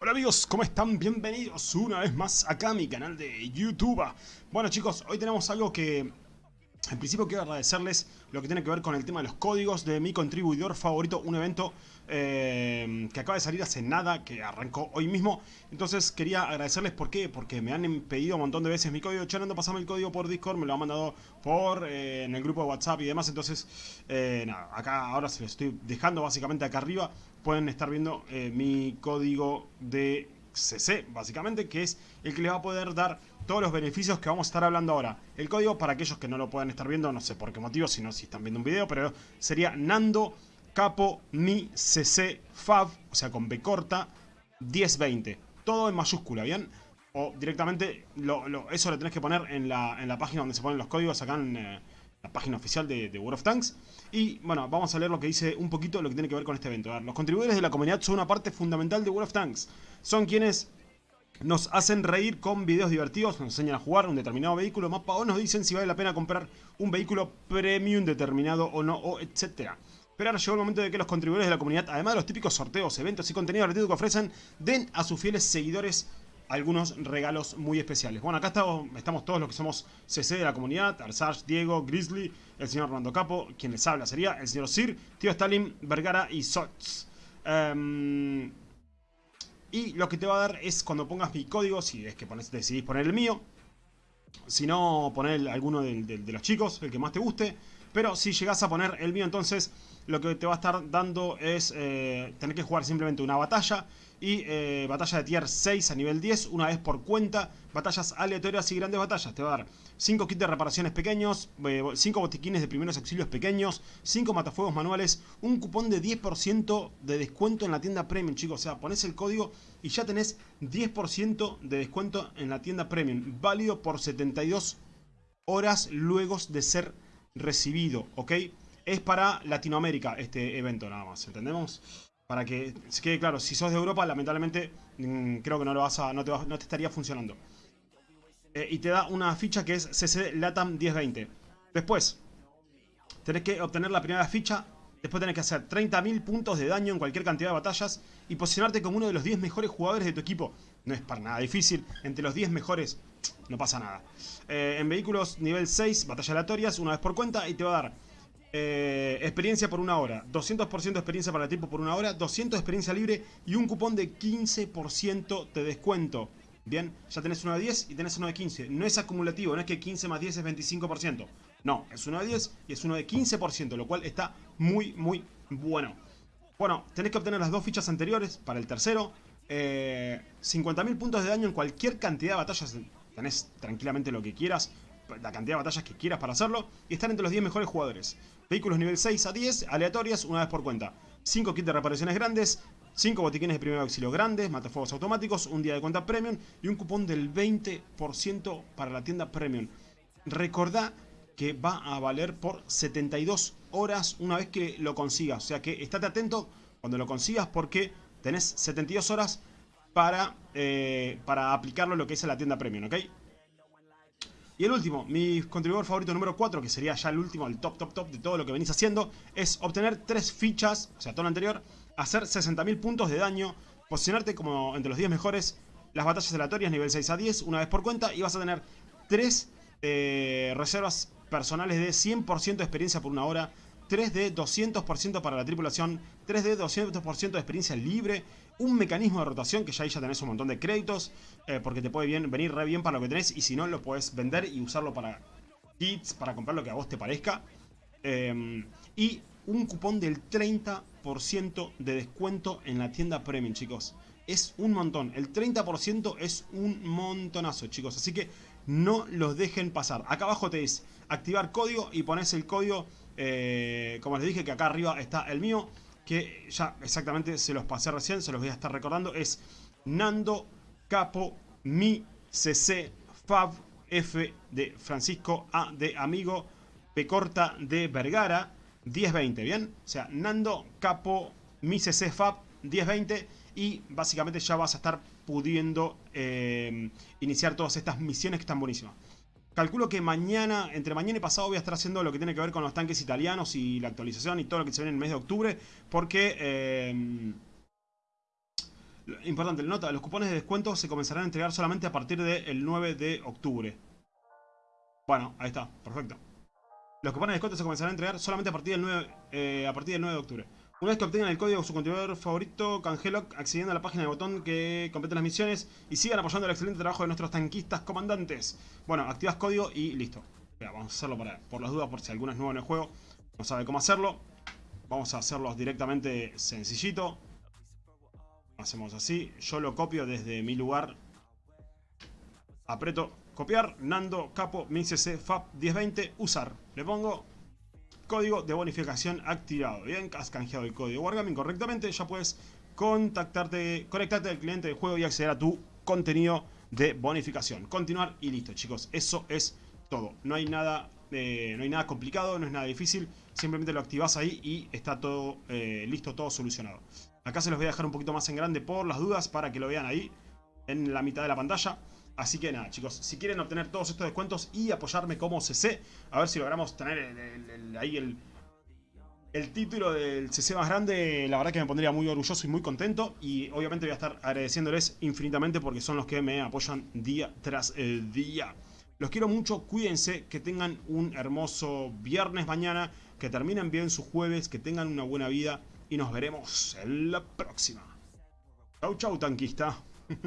Hola amigos, ¿cómo están? Bienvenidos una vez más acá a mi canal de YouTube. Bueno chicos, hoy tenemos algo que en principio quiero agradecerles lo que tiene que ver con el tema de los códigos de mi contribuidor favorito, un evento eh, que acaba de salir hace nada, que arrancó hoy mismo. Entonces quería agradecerles, ¿por qué? Porque me han pedido un montón de veces mi código, Chanando, pasame el código por Discord, me lo han mandado por eh, en el grupo de WhatsApp y demás. Entonces, eh, nada, acá ahora se lo estoy dejando básicamente acá arriba. Pueden estar viendo mi código de CC, básicamente, que es el que les va a poder dar todos los beneficios que vamos a estar hablando ahora. El código, para aquellos que no lo puedan estar viendo, no sé por qué motivo, sino si están viendo un video, pero sería Nando Capo Mi CC Fab, o sea, con B corta, 1020. Todo en mayúscula, ¿bien? O directamente, eso lo tenés que poner en la, en la, página donde se ponen los códigos, acá en eh, la página oficial de, World of Tanks. Y bueno, vamos a leer lo que dice un poquito lo que tiene que ver con este evento. los contribuidores de la comunidad son una parte fundamental de World of Tanks. Son quienes nos hacen reír con videos divertidos, nos enseñan a jugar un determinado vehículo, mapa o nos dicen si vale la pena comprar un vehículo premium determinado o no, o etcétera. Pero ahora llegó el momento de que los contribuidores de la comunidad, además de los típicos sorteos, eventos y contenido gratuito que ofrecen, den a sus fieles seguidores algunos regalos muy especiales. Bueno, acá estamos, todos los que somos CC de la comunidad, Arsage, Diego, Grizzly, el señor Armando Capo, quien les habla sería el señor Sir, Tío Stalin, Vergara y Sots. Em, y lo que te va a dar es cuando pongas mi código, si es que decidís poner el mío, si no, poner alguno de, los chicos, el que más te guste. Pero si llegas a poner el mío, entonces lo que te va a estar dando es eh, tener que jugar simplemente una batalla y eh, batalla de tier 6 a nivel 10, una vez por cuenta, batallas aleatorias y grandes batallas. Te va a dar 5 kits de reparaciones pequeños, 5 eh, botiquines de primeros auxilios pequeños, 5 matafuegos manuales, un cupón de 10% de descuento en la tienda Premium, chicos. O sea, pones el código y ya tenés 10% de descuento en la tienda Premium, válido por 72 horas luego de ser recibido, ¿ok? Es para Latinoamérica este evento nada más, ¿entendemos? Para que se quede claro, si sos de Europa, lamentablemente mm, creo que no, lo vas a, no, te, no te estaría funcionando. Eh, y te da una ficha que es CC LATAM 1020. Después, tenés que obtener la primera ficha. Después tenés que hacer 30.000 puntos de daño en cualquier cantidad de batallas. Y posicionarte como uno de los 10 mejores jugadores de tu equipo. No es para nada difícil. Entre los 10 mejores no pasa nada. Eh, en vehículos nivel 6, batallas aleatorias, una vez por cuenta. Y te va a dar eh, experiencia por una hora, 200% de experiencia para el tiempo por una hora, 200 de experiencia libre y un cupón de 15% de descuento. Bien, ya tenés uno de 10 y tenés uno de 15. No es acumulativo, no es que 15 más 10 es 25%. No, es uno de 10 y es uno de 15%, lo cual está muy, muy bueno. Bueno, tenés que obtener las dos fichas anteriores para el tercero. Eh, 50.000 puntos de daño en cualquier cantidad de batallas. Tenés tranquilamente lo que quieras la cantidad de batallas que quieras para hacerlo y estar entre los 10 mejores jugadores. Vehículos nivel 6 a 10, aleatorias, una vez por cuenta. 5 kits de reparaciones grandes, 5 botiquines de primer auxilio grandes, matafuegos automáticos, un día de cuenta premium y un cupón del 20% para la tienda premium. Recordá que va a valer por 72 horas una vez que lo consigas. O sea que estate atento cuando lo consigas porque tenés 72 horas para, eh, para aplicarlo lo que es la tienda premium, ¿ok? Y el último, mi contribuidor favorito número 4, que sería ya el último, el top, top, top de todo lo que venís haciendo, es obtener 3 fichas, o sea, todo lo anterior, hacer 60.000 puntos de daño, posicionarte como entre los 10 mejores, las batallas aleatorias nivel 6 a 10, una vez por cuenta, y vas a tener 3 eh, reservas personales de 100% de experiencia por una hora, 3 de 200% para la tripulación, 3 de 200% de experiencia libre, un mecanismo de rotación que ya ahí ya tenés un montón de créditos, eh, porque te puede bien, venir re bien para lo que tenés, y si no lo puedes vender y usarlo para kits, para comprar lo que a vos te parezca. Em, y un cupón del 30% de descuento en la tienda Premium, chicos. Es un montón, el 30% es un montonazo, chicos, así que no los dejen pasar. Acá abajo te dice activar código y pones el código eh, como les dije que acá arriba está el mío, que ya exactamente se los pasé recién, se los voy a estar recordando, es Nando Capo Mi CC Fab F de Francisco A de Amigo P corta de Vergara 1020, ¿bien? O sea, Nando Capo Mi CC Fab 1020 y básicamente ya vas a estar pudiendo eh, iniciar todas estas misiones que están buenísimas. Calculo que mañana, entre mañana y pasado voy a estar haciendo lo que tiene que ver con los tanques italianos y la actualización y todo lo que se viene en el mes de octubre. Porque eh, Importante, nota, los cupones de descuento se comenzarán a entregar solamente a partir del 9 de octubre. Bueno, ahí está, perfecto. Los cupones de descuento se comenzarán a entregar solamente a partir del 9, eh, a partir del 9 de octubre. Una vez que obtengan el código su contribuidor favorito, canjelo accediendo a la página de botón que complete las misiones y sigan apoyando el excelente trabajo de nuestros tanquistas comandantes. Bueno, activas código y listo. vamos a hacerlo para, por las dudas, por si alguno es nuevo en el juego, no sabe cómo hacerlo. Vamos a hacerlo directamente sencillito. Hacemos así. Yo lo copio desde mi lugar. Aprieto copiar. Nando, capo, mixc, fab 1020, usar. Le pongo código de bonificación activado. Bien, has canjeado el código Wargaming correctamente. Ya puedes contactarte, conectarte al cliente del juego y acceder a tu contenido de bonificación. Continuar y listo, chicos. Eso es todo. No hay nada, eh, no hay nada complicado, no es nada difícil. Simplemente lo activas ahí y está todo eh, listo, todo solucionado. Acá se los voy a dejar un poquito más en grande por las dudas para que lo vean ahí en la mitad de la pantalla. Así que nada, chicos, si quieren obtener todos estos descuentos y apoyarme como CC, a ver si logramos tener ahí el, el título del CC más grande, la verdad que me pondría muy orgulloso y muy contento. Y obviamente voy a estar agradeciéndoles infinitamente porque son los que me apoyan día tras día. Los quiero mucho, cuídense, que tengan un hermoso viernes mañana, que terminen bien su jueves, que tengan una buena vida y nos veremos en la próxima. Chau chau tanquista.